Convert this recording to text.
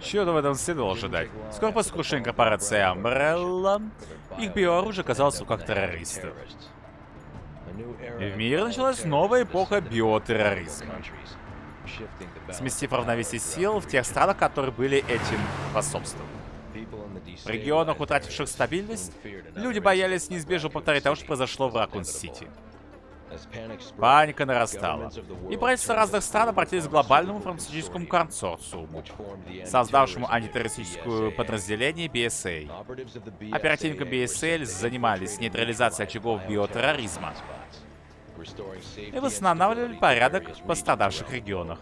Чего-то в этом следовало ожидать. Скоро после крушения корпорации Umbrella, их биооружие оказалось в руках террористов. И в мире началась новая эпоха биотерроризма. Сместив равновесие сил в тех странах, которые были этим способствовали. В регионах, утративших стабильность, люди боялись неизбежно повторить того, что произошло в Ракун-Сити. Паника нарастала, и правительства разных стран обратились к глобальному фармацевтическому консорциуму, создавшему антитеррористическое подразделение BSA. Оперативники BSL занимались нейтрализацией очагов биотерроризма и восстанавливали порядок в пострадавших регионах.